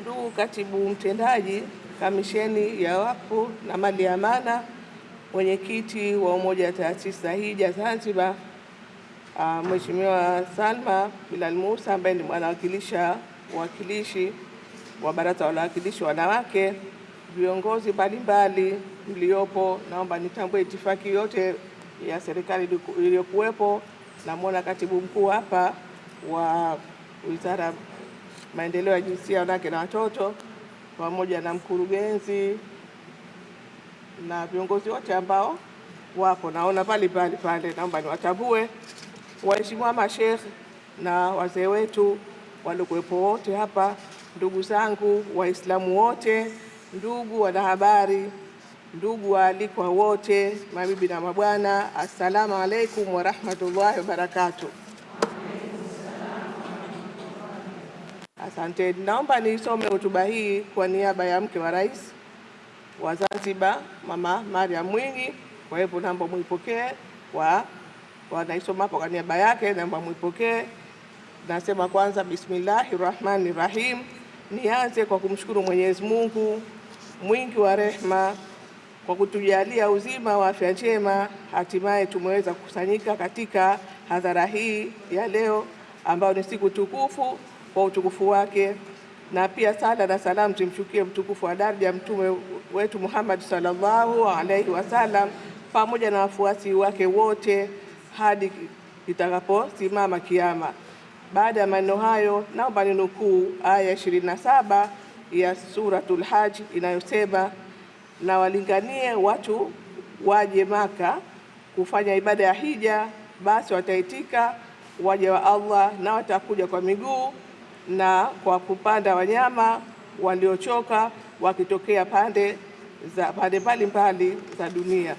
ndugu katibu mtendaji kamisheni ya wakfu na mali ya amana, mwenyekiti wa umoja wa taasisi za hija Zanzibar, uh, Mheshimiwa Salma Bilal Musa ambaye ni mwanawakilisha uwakilishi wa baraza la wawakilishi wanawake, viongozi mbalimbali mliopo, naomba nitambue itifaki yote ya serikali iliyokuwepo. Namwona katibu mkuu hapa wa wizara maendeleo ya jinsia, wanawake na watoto, pamoja na mkurugenzi na viongozi wote ambao wapo, naona pale pale pale, naomba niwatambue waheshimiwa mashekh na wazee wetu waliokuwepo wote hapa, ndugu zangu Waislamu wote, ndugu wanahabari, ndugu waalikwa wote, mabibi na mabwana, assalamu alaikum warahmatullahi wabarakatuh. Asante. Naomba nisome hotuba hii kwa niaba ya mke wa rais wa Zanzibar, Mama Mariam Mwinyi. Kwa hivyo naomba mwipokee kwa wanaisoma hapo kwa niaba yake, naomba mwipokee Nasema kwanza, bismillahi rahmani rahim. Nianze kwa kumshukuru Mwenyezi Mungu mwingi wa rehma kwa kutujalia uzima wa afya njema, hatimaye tumeweza kukusanyika katika hadhara hii ya leo ambayo ni siku tukufu kwa utukufu wake, na pia sala na salamu zimshukie mtukufu wa daraja mtume wetu Muhammad sallallahu alaihi wasallam pamoja na wafuasi wake wote hadi itakaposimama kiama. Baada ya maneno hayo, naomba ninukuu aya ishirini na saba ya Suratul Hajj inayosema, na walinganie watu waje Maka kufanya ibada ya hija, basi wataitika waje wa Allah na watakuja kwa miguu na kwa kupanda wanyama waliochoka wakitokea pande za pande mbalimbali za dunia.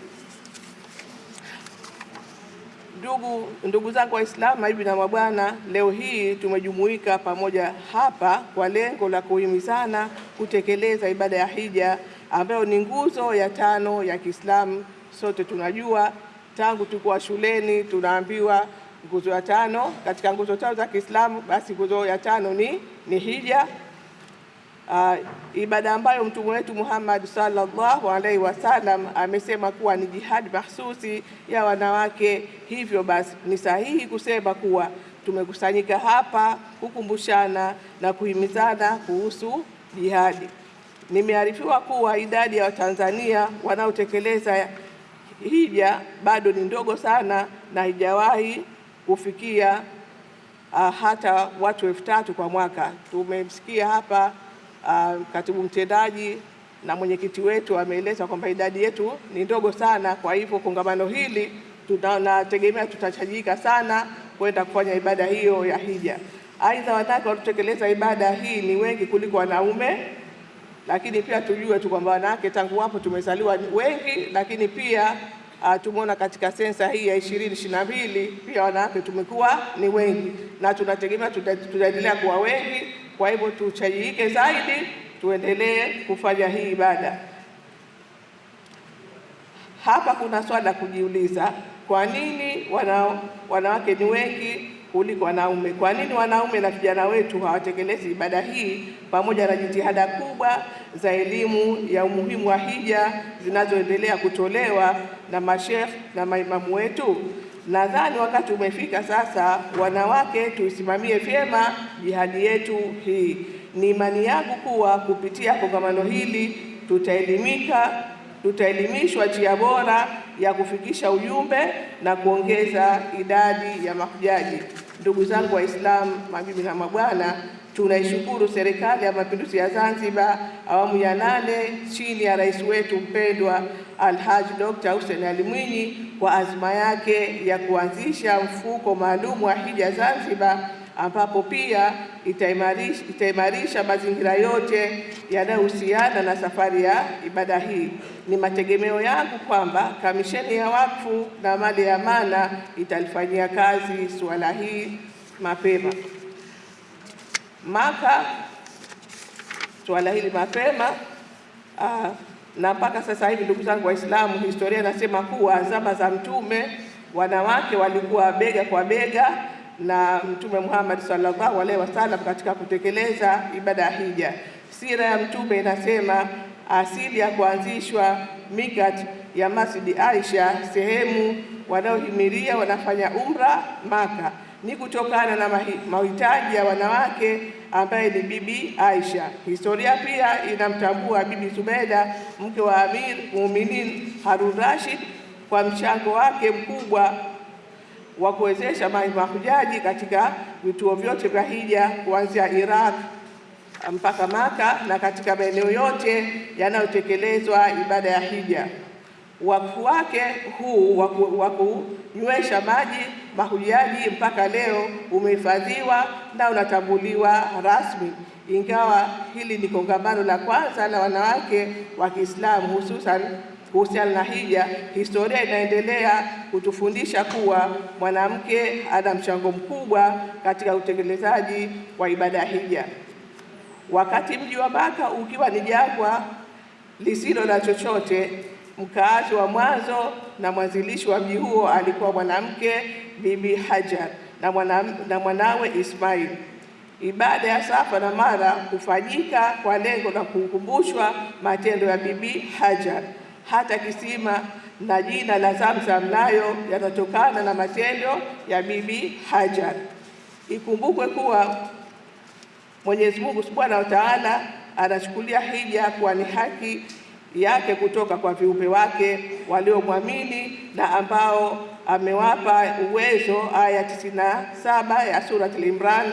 Ndugu, ndugu zangu Waislamu, mabibi na mabwana, leo hii tumejumuika pamoja hapa kwa lengo la kuhimizana kutekeleza ibada ya hija ambayo ni nguzo ya tano ya Kiislamu. Sote tunajua tangu tukuwa shuleni tunaambiwa nguzo ya tano katika nguzo tano za Kiislamu, basi nguzo ya tano ni, ni hija. Uh, ibada ambayo mtume wetu Muhammad sallallahu alaihi wasallam amesema kuwa ni jihadi mahsusi ya wanawake. Hivyo basi ni sahihi kusema kuwa tumekusanyika hapa kukumbushana na kuhimizana kuhusu jihadi. Nimearifiwa kuwa idadi ya Watanzania wanaotekeleza hija bado ni ndogo sana na haijawahi kufikia uh, hata watu elfu tatu kwa mwaka. Tumemsikia hapa uh, katibu mtendaji na mwenyekiti wetu ameeleza kwamba idadi yetu ni ndogo sana. Kwa hivyo kongamano hili tunategemea tutachajika sana kwenda kufanya ibada hiyo ya hija. Aidha, wanawake walitekeleza ibada hii ni wengi kuliko wanaume, lakini pia tujue tu kwamba wanawake tangu wapo tumezaliwa wengi, lakini pia Uh, tumeona katika sensa hii ya ishirini ishirini na mbili pia wanawake tumekuwa ni wengi na tunategemea tutaendelea kuwa wengi. Kwa hivyo tuchajiike zaidi, tuendelee kufanya hii ibada. Hapa kuna swala la kujiuliza, kwa nini wanawake ni wengi kuliko wanaume? Kwa nini wanaume na vijana wetu hawatekelezi ibada hii pamoja na jitihada kubwa za elimu ya umuhimu wa hija zinazoendelea kutolewa na mashekh na maimamu wetu? Nadhani wakati umefika sasa, wanawake tuisimamie vyema jihadi yetu hii. Ni imani yangu kuwa kupitia kongamano hili tutaelimika, tutaelimishwa njia bora ya kufikisha ujumbe na kuongeza idadi ya mahujaji. Ndugu zangu Waislamu, mabibi na mabwana, tunaishukuru Serikali ya Mapinduzi ya Zanzibar awamu ya nane chini ya rais wetu mpendwa Alhaji Dr. Hussein Ali Mwinyi kwa azma yake ya kuanzisha mfuko maalum wa hija Zanzibar, ambapo pia itaimarisha, itaimarisha mazingira yote yanayohusiana na safari ya ibada hii. Ni mategemeo yangu kwamba Kamisheni ya Wakfu na Mali ya Amana italifanyia kazi suala hii mapema Maka suala hili mapema aa, na mpaka sasa hivi, ndugu zangu Waislamu, historia inasema kuwa zama za Mtume wanawake walikuwa bega kwa bega na Mtume Muhammad sallallahu alaihi wasallam katika kutekeleza ibada ya hija. Sira ya Mtume inasema asili ya kuanzishwa mikat ya Masjidi Aisha, sehemu wanaohimiria wanafanya umra Maka, ni kutokana na mahitaji ya wanawake ambaye ni Bibi Aisha. Historia pia inamtambua Bibi Zubeda, mke wa Amir Muuminin Harun Rashid kwa mchango wake mkubwa wa kuwezesha mahujaji katika vituo vyote vya hija kuanzia Iraq mpaka Maka na katika maeneo yote yanayotekelezwa ibada ya hija. Wakfu wake huu wa kunywesha maji mahujaji mpaka leo umehifadhiwa na unatambuliwa rasmi, ingawa hili ni kongamano la kwanza la wanawake wa Kiislamu hususan kuhusiana na hija. Historia inaendelea kutufundisha kuwa mwanamke ana mchango mkubwa katika utekelezaji wa ibada ya hija. Wakati mji wa Maka ukiwa ni jangwa lisilo na chochote, mkaazi wa mwanzo na mwanzilishi wa mji huo alikuwa mwanamke Bibi Hajar na, mwana, na mwanawe Ismail. Ibada ya Safa na Mara hufanyika kwa lengo la kukumbushwa matendo ya Bibi Hajar. Hata kisima na jina la Zamzam nayo yanatokana na matendo ya Bibi Hajar. Ikumbukwe kuwa Mwenyezi Mungu Subhanahu wa Ta'ala anachukulia hija kuwa ni haki yake kutoka kwa viumbe wake waliomwamini na ambao amewapa uwezo. Aya 97 ya Surat Al-Imran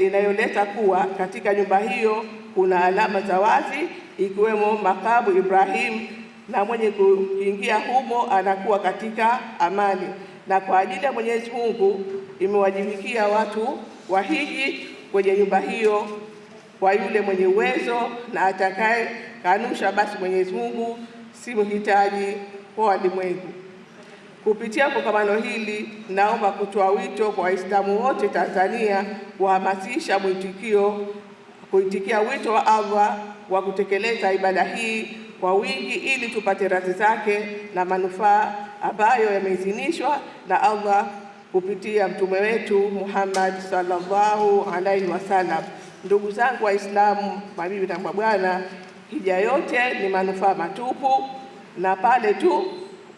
inayoleta kuwa katika nyumba hiyo kuna alama za wazi ikiwemo makabu Ibrahim, na mwenye kuingia humo anakuwa katika amani. Na kwa ajili ya Mwenyezi Mungu imewajibikia watu wahiji kwenye nyumba hiyo kwa yule mwenye uwezo, na atakaye kanusha basi Mwenyezi Mungu si mhitaji kwa walimwengu. Kupitia kongamano hili, naomba kutoa wito kwa Waislamu wote Tanzania kuhamasisha mwitikio kuitikia wito wa Allah wa kutekeleza ibada hii kwa wingi ili tupate radhi zake na manufaa ambayo yameidhinishwa na Allah kupitia mtume wetu Muhammad sallallahu alaihi wasallam. Ndugu zangu Waislamu, mabibi na mabwana, hija yote ni manufaa matupu, na pale tu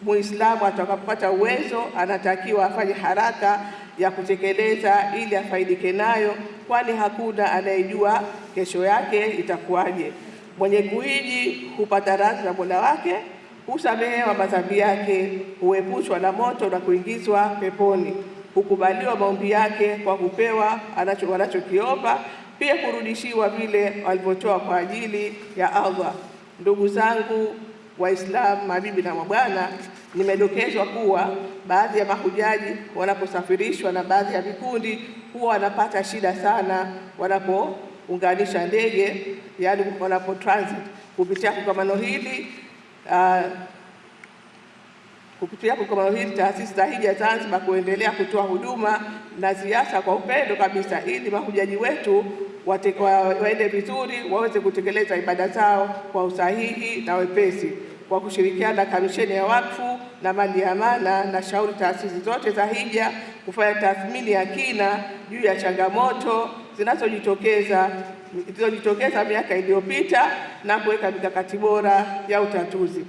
Muislamu atakapopata uwezo anatakiwa afanye haraka ya kutekeleza ili afaidike nayo, kwani hakuna anayejua kesho yake itakuwaje. Mwenye kuiji hupata radhi na Mola wake, husamehewa madhambi yake, huepushwa na moto na kuingizwa peponi, hukubaliwa maombi yake kwa kupewa wanachokiomba, pia kurudishiwa vile walivyotoa kwa ajili ya Allah. Ndugu zangu Waislamu, mabibi na mabwana, nimedokezwa kuwa baadhi ya mahujaji wanaposafirishwa na baadhi ya vikundi huwa wanapata shida sana wanapounganisha ndege, yaani wanapo transit. Kupitia kongamano hili uh, kupitia kongamano hili taasisi za hija Zanzibar kuendelea kutoa huduma na ziasa kwa upendo kabisa, ili mahujaji wetu waende vizuri waweze kutekeleza ibada zao kwa usahihi na wepesi kwa kushirikiana na Kamisheni ya Wakfu na Mali ya Amana na shauri taasisi zote za hija kufanya tathmini ya kina juu ya changamoto zinazojitokeza zilizojitokeza miaka iliyopita na kuweka mikakati bora ya utatuzi.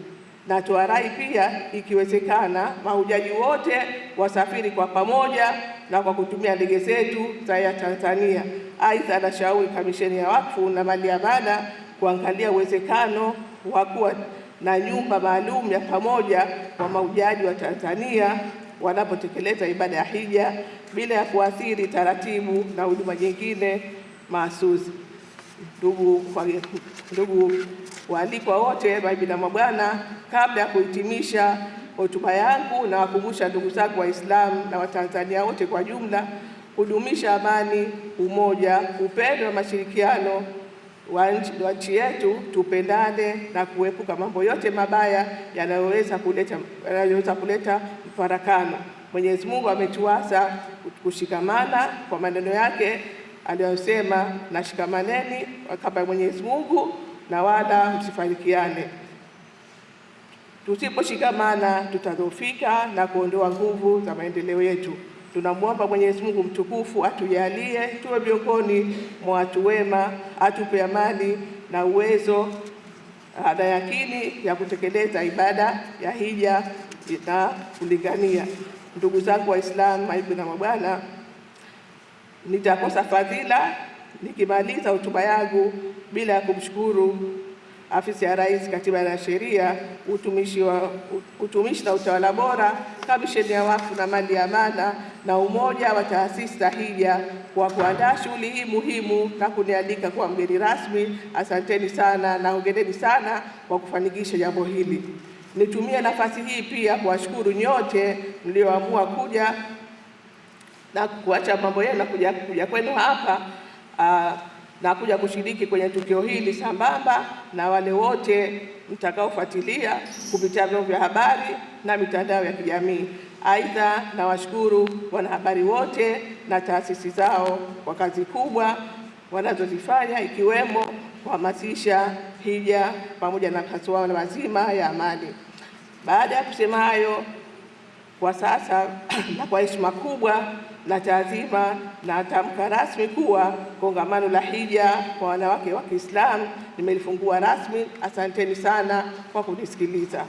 Na tuarai pia, ikiwezekana, mahujaji wote wasafiri kwa pamoja na kwa kutumia ndege zetu za ya Tanzania. Aidha, anashauri Kamisheni ya Wakfu na Mali ya Amana kuangalia uwezekano wa kuwa na nyumba maalum ya pamoja kwa mahujaji wa Tanzania wanapotekeleza ibada ya hija bila ya kuathiri taratibu na huduma nyingine mahsusi. Ndugu ndugu waalikwa wote, mabibi na mabwana, kabla ya kuhitimisha hotuba yangu, na wakumbusha ndugu zangu Waislamu na Watanzania wote kwa jumla kudumisha amani, umoja, upendo na mashirikiano wa nchi yetu, tupendane na kuepuka mambo yote mabaya yanayoweza kuleta yanayoweza kuleta mfarakano. Mwenyezi Mungu ametuasa kushikamana kwa maneno yake aliyosema, na shikamaneni kama Mwenyezi Mungu na wala msifarikiane. Tusiposhikamana tutadhoofika na kuondoa nguvu za maendeleo yetu. Tunamwomba Mwenyezi Mungu mtukufu atujalie tuwe miongoni mwa watu wema, atupe amani na uwezo na yakini ya kutekeleza ibada ya hija na kulingania. Ndugu zangu Waislamu, maibu na mabwana, nitakosa fadhila nikimaliza hotuba yangu bila ya kumshukuru Afisi ya Rais, Katiba na Sheria, utumishi wa utumishi na utawala bora, Kamisheni ya Wakfu na Mali ya Amana na Umoja wa Taasisi za Hija kwa kuandaa shughuli hii muhimu na kunialika kuwa mgeni rasmi. Asanteni sana na hongereni sana kwa kufanikisha jambo hili. Nitumie nafasi hii pia kuwashukuru nyote mlioamua kuja na kuacha mambo yenu na kuja, kuja kwenu hapa uh, na kuja kushiriki kwenye tukio hili sambamba na wale wote mtakaofuatilia kupitia vyombo vya habari na mitandao ya kijamii. Aidha, nawashukuru wanahabari wote na taasisi zao kwa kazi kubwa wanazozifanya ikiwemo kuhamasisha hija pamoja na masuala mazima ya amani. Baada ya kusema hayo, kwa sasa na kwa heshima kubwa na taazima na tamka rasmi kuwa kongamano la hija kwa wanawake wa Kiislamu nimelifungua rasmi. Asanteni sana kwa kunisikiliza.